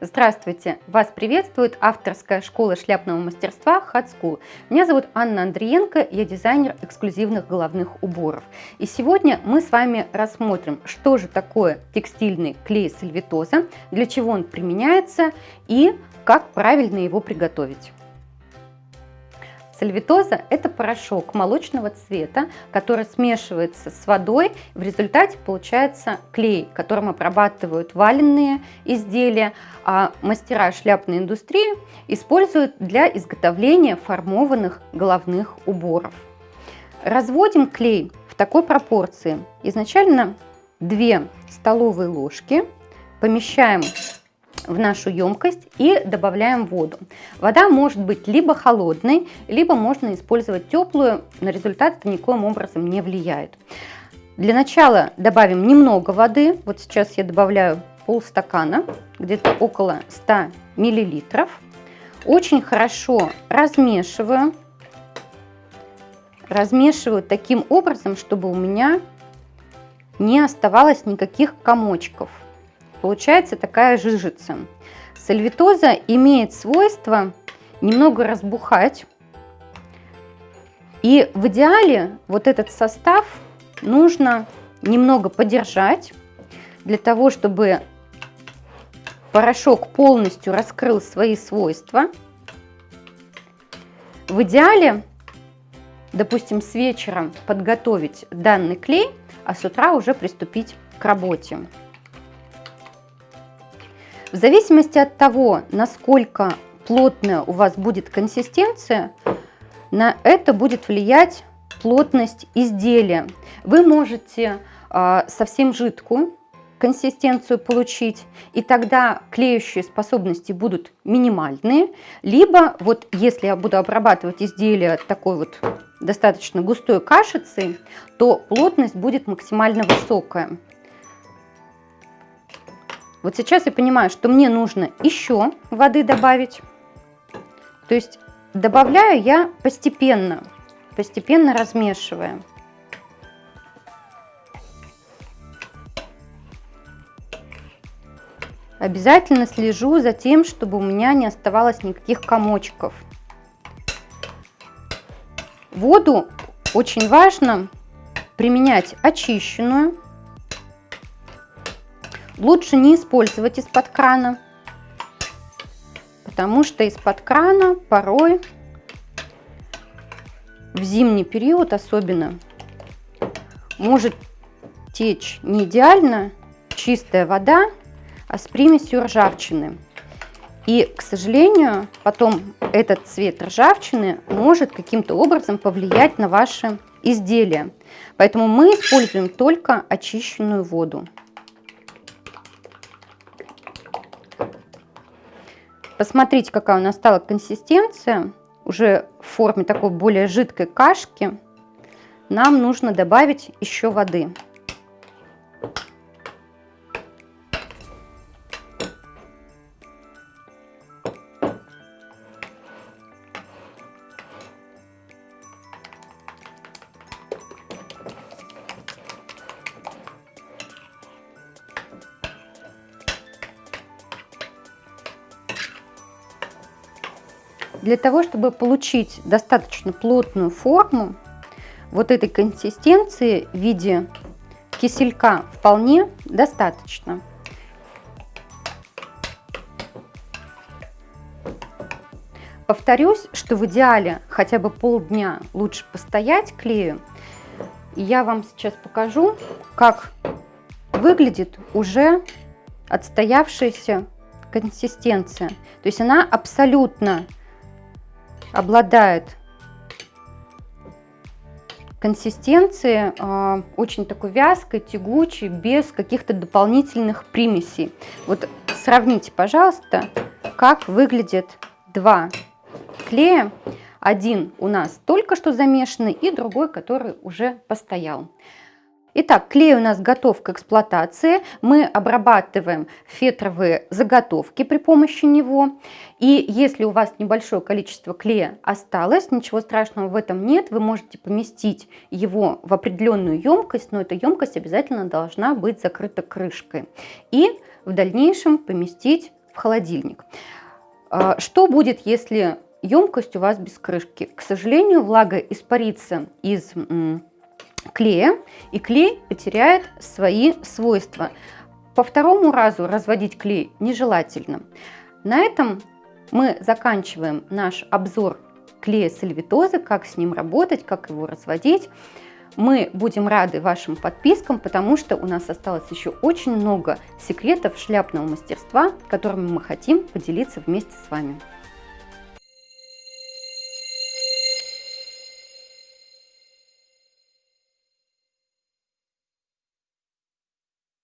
Здравствуйте! Вас приветствует авторская школа шляпного мастерства Hot School. Меня зовут Анна Андриенко, я дизайнер эксклюзивных головных уборов. И сегодня мы с вами рассмотрим, что же такое текстильный клей сальвитоза, для чего он применяется и как правильно его приготовить. Сальвитоза – это порошок молочного цвета, который смешивается с водой. В результате получается клей, которым обрабатывают валенные изделия, а мастера шляпной индустрии используют для изготовления формованных головных уборов. Разводим клей в такой пропорции. Изначально 2 столовые ложки помещаем в нашу емкость и добавляем воду. Вода может быть либо холодной, либо можно использовать теплую, на результат это никоим образом не влияет. Для начала добавим немного воды, вот сейчас я добавляю полстакана, где-то около 100 миллилитров. Очень хорошо размешиваю, размешиваю таким образом, чтобы у меня не оставалось никаких комочков. Получается такая жижица. Сальвитоза имеет свойство немного разбухать. И в идеале вот этот состав нужно немного подержать, для того, чтобы порошок полностью раскрыл свои свойства. В идеале, допустим, с вечера подготовить данный клей, а с утра уже приступить к работе. В зависимости от того, насколько плотная у вас будет консистенция, на это будет влиять плотность изделия. Вы можете э, совсем жидкую консистенцию получить, и тогда клеющие способности будут минимальные. Либо вот если я буду обрабатывать изделие такой вот достаточно густой кашицей, то плотность будет максимально высокая. Вот сейчас я понимаю, что мне нужно еще воды добавить. То есть добавляю я постепенно, постепенно размешивая. Обязательно слежу за тем, чтобы у меня не оставалось никаких комочков. Воду очень важно применять очищенную, Лучше не использовать из-под крана, потому что из-под крана порой в зимний период особенно может течь не идеально чистая вода, а с примесью ржавчины. И, к сожалению, потом этот цвет ржавчины может каким-то образом повлиять на ваше изделие. Поэтому мы используем только очищенную воду. Посмотрите, какая у нас стала консистенция, уже в форме такой более жидкой кашки. Нам нужно добавить еще воды. Для того, чтобы получить достаточно плотную форму, вот этой консистенции в виде киселька вполне достаточно. Повторюсь, что в идеале хотя бы полдня лучше постоять клею. Я вам сейчас покажу, как выглядит уже отстоявшаяся консистенция. То есть она абсолютно обладает консистенцией э, очень такой вязкой, тягучей, без каких-то дополнительных примесей. Вот сравните, пожалуйста, как выглядят два клея. Один у нас только что замешанный и другой, который уже постоял. Итак, клей у нас готов к эксплуатации. Мы обрабатываем фетровые заготовки при помощи него. И если у вас небольшое количество клея осталось, ничего страшного в этом нет. Вы можете поместить его в определенную емкость, но эта емкость обязательно должна быть закрыта крышкой. И в дальнейшем поместить в холодильник. А, что будет, если емкость у вас без крышки? К сожалению, влага испарится из клея, и клей потеряет свои свойства. По второму разу разводить клей нежелательно. На этом мы заканчиваем наш обзор клея сальвитозы, как с ним работать, как его разводить. Мы будем рады вашим подпискам, потому что у нас осталось еще очень много секретов шляпного мастерства, которыми мы хотим поделиться вместе с вами.